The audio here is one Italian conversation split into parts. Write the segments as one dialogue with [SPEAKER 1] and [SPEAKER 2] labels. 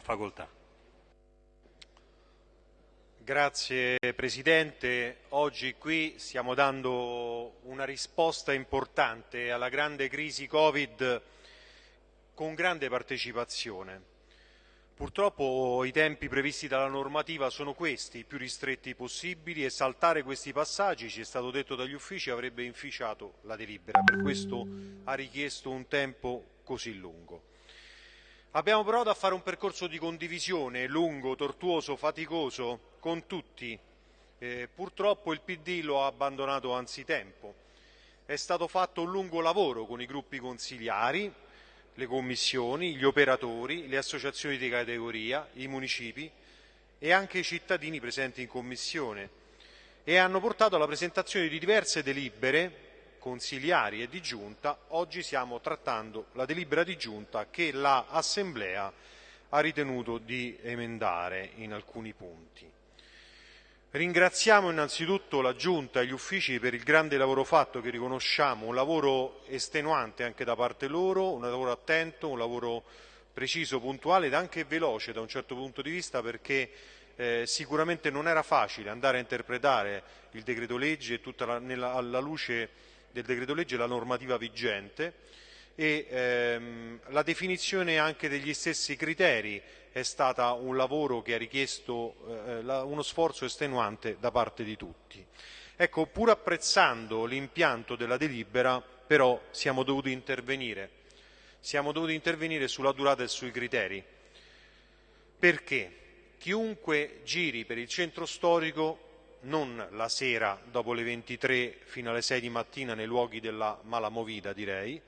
[SPEAKER 1] Facoltà.
[SPEAKER 2] Grazie Presidente, oggi qui stiamo dando una risposta importante alla grande crisi Covid con grande partecipazione. Purtroppo i tempi previsti dalla normativa sono questi, i più ristretti possibili e saltare questi passaggi, ci è stato detto dagli uffici, avrebbe inficiato la delibera, per questo ha richiesto un tempo così lungo. Abbiamo provato a fare un percorso di condivisione lungo, tortuoso, faticoso con tutti. Eh, purtroppo il PD lo ha abbandonato anzitempo. È stato fatto un lungo lavoro con i gruppi consigliari, le commissioni, gli operatori, le associazioni di categoria, i municipi e anche i cittadini presenti in commissione e hanno portato alla presentazione di diverse delibere consigliari e di giunta, oggi stiamo trattando la delibera di giunta che l'Assemblea ha ritenuto di emendare in alcuni punti. Ringraziamo innanzitutto la Giunta e gli uffici per il grande lavoro fatto che riconosciamo, un lavoro estenuante anche da parte loro, un lavoro attento, un lavoro preciso, puntuale ed anche veloce da un certo punto di vista perché eh, sicuramente non era facile andare a interpretare il decreto legge tutta la, nella, alla luce del decreto legge la normativa vigente e ehm, la definizione anche degli stessi criteri è stata un lavoro che ha richiesto eh, la, uno sforzo estenuante da parte di tutti. Ecco, pur apprezzando l'impianto della delibera, però siamo dovuti intervenire. Siamo dovuti intervenire sulla durata e sui criteri. Perché? Chiunque giri per il centro storico non la sera dopo le 23 fino alle 6 di mattina nei luoghi della malamovida, direi,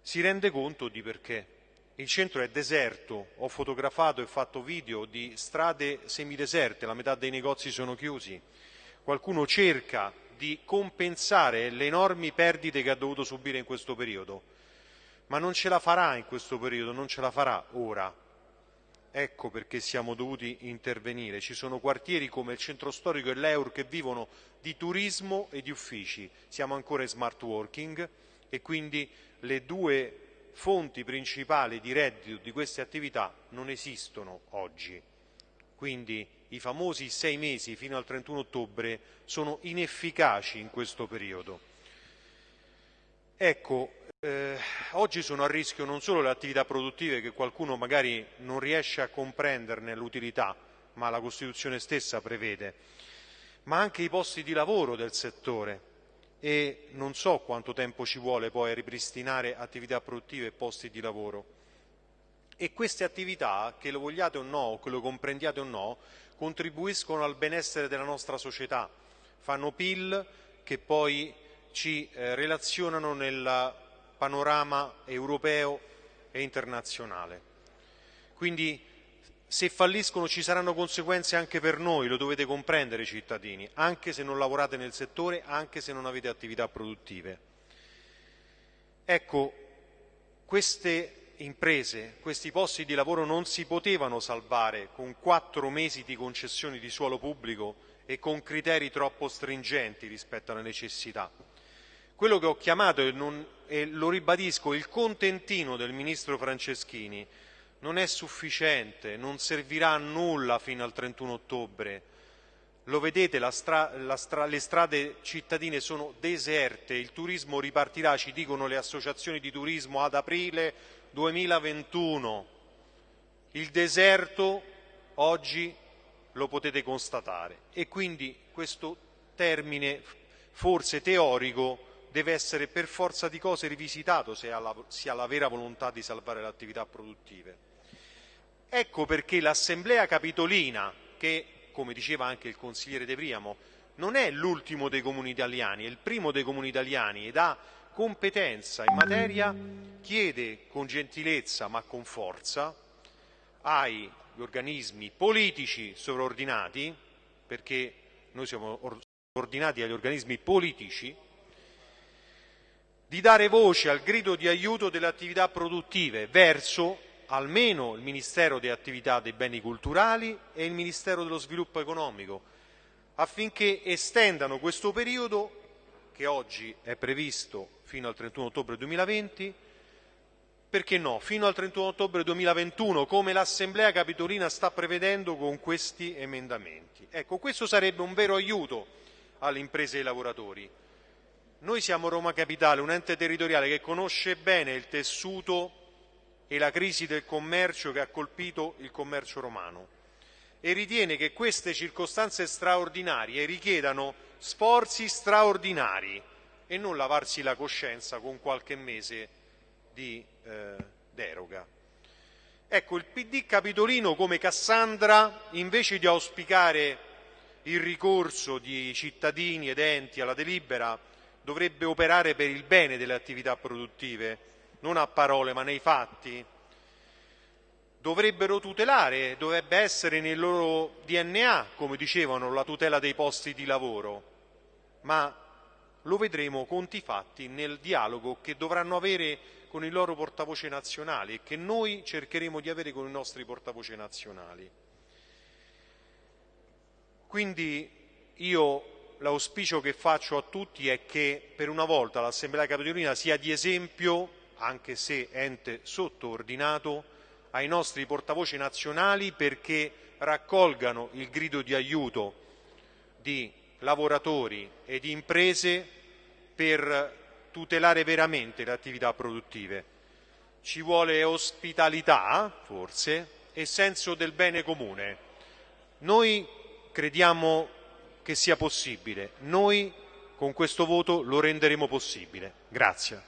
[SPEAKER 2] si rende conto di perché. Il centro è deserto, ho fotografato e fatto video di strade semideserte, la metà dei negozi sono chiusi. Qualcuno cerca di compensare le enormi perdite che ha dovuto subire in questo periodo, ma non ce la farà in questo periodo, non ce la farà ora Ecco perché siamo dovuti intervenire. Ci sono quartieri come il centro storico e l'Eur che vivono di turismo e di uffici. Siamo ancora in smart working e quindi le due fonti principali di reddito di queste attività non esistono oggi. Quindi i famosi sei mesi fino al 31 ottobre sono inefficaci in questo periodo. Ecco, eh, oggi sono a rischio non solo le attività produttive che qualcuno magari non riesce a comprenderne l'utilità, ma la Costituzione stessa prevede, ma anche i posti di lavoro del settore e non so quanto tempo ci vuole poi a ripristinare attività produttive e posti di lavoro. E queste attività, che lo vogliate o no, che lo comprendiate o no, contribuiscono al benessere della nostra società, fanno PIL che poi ci eh, relazionano nel panorama europeo e internazionale. Quindi se falliscono ci saranno conseguenze anche per noi, lo dovete comprendere cittadini, anche se non lavorate nel settore, anche se non avete attività produttive. Ecco, queste imprese, questi posti di lavoro non si potevano salvare con quattro mesi di concessioni di suolo pubblico e con criteri troppo stringenti rispetto alle necessità. Quello che ho chiamato, e, non, e lo ribadisco, il contentino del Ministro Franceschini non è sufficiente, non servirà a nulla fino al 31 ottobre. Lo vedete, la stra, la stra, le strade cittadine sono deserte, il turismo ripartirà, ci dicono le associazioni di turismo, ad aprile 2021. Il deserto oggi lo potete constatare e quindi questo termine forse teorico deve essere per forza di cose rivisitato se ha la, si ha la vera volontà di salvare le attività produttive. Ecco perché l'Assemblea Capitolina, che come diceva anche il consigliere De Priamo, non è l'ultimo dei comuni italiani, è il primo dei comuni italiani ed ha competenza in materia, chiede con gentilezza ma con forza agli organismi politici sovraordinati, perché noi siamo ordinati agli organismi politici, di dare voce al grido di aiuto delle attività produttive verso almeno il Ministero delle attività dei beni culturali e il Ministero dello sviluppo economico, affinché estendano questo periodo, che oggi è previsto fino al 31 ottobre 2020, perché no, fino al 31 ottobre 2021, come l'Assemblea Capitolina sta prevedendo con questi emendamenti. Ecco, questo sarebbe un vero aiuto alle imprese e ai lavoratori. Noi siamo Roma Capitale, un ente territoriale che conosce bene il tessuto e la crisi del commercio che ha colpito il commercio romano e ritiene che queste circostanze straordinarie richiedano sforzi straordinari e non lavarsi la coscienza con qualche mese di eh, deroga. Ecco, il PD capitolino come Cassandra, invece di auspicare il ricorso di cittadini ed enti alla delibera, dovrebbe operare per il bene delle attività produttive, non a parole ma nei fatti. Dovrebbero tutelare, dovrebbe essere nel loro DNA, come dicevano, la tutela dei posti di lavoro, ma lo vedremo conti fatti nel dialogo che dovranno avere con i loro portavoce nazionali e che noi cercheremo di avere con i nostri portavoce nazionali. Quindi io l'auspicio che faccio a tutti è che per una volta l'Assemblea Capitolina sia di esempio, anche se ente sottoordinato, ai nostri portavoce nazionali perché raccolgano il grido di aiuto di lavoratori e di imprese per tutelare veramente le attività produttive. Ci vuole ospitalità, forse, e senso del bene comune. Noi crediamo che sia possibile. Noi con questo voto lo renderemo possibile. Grazie.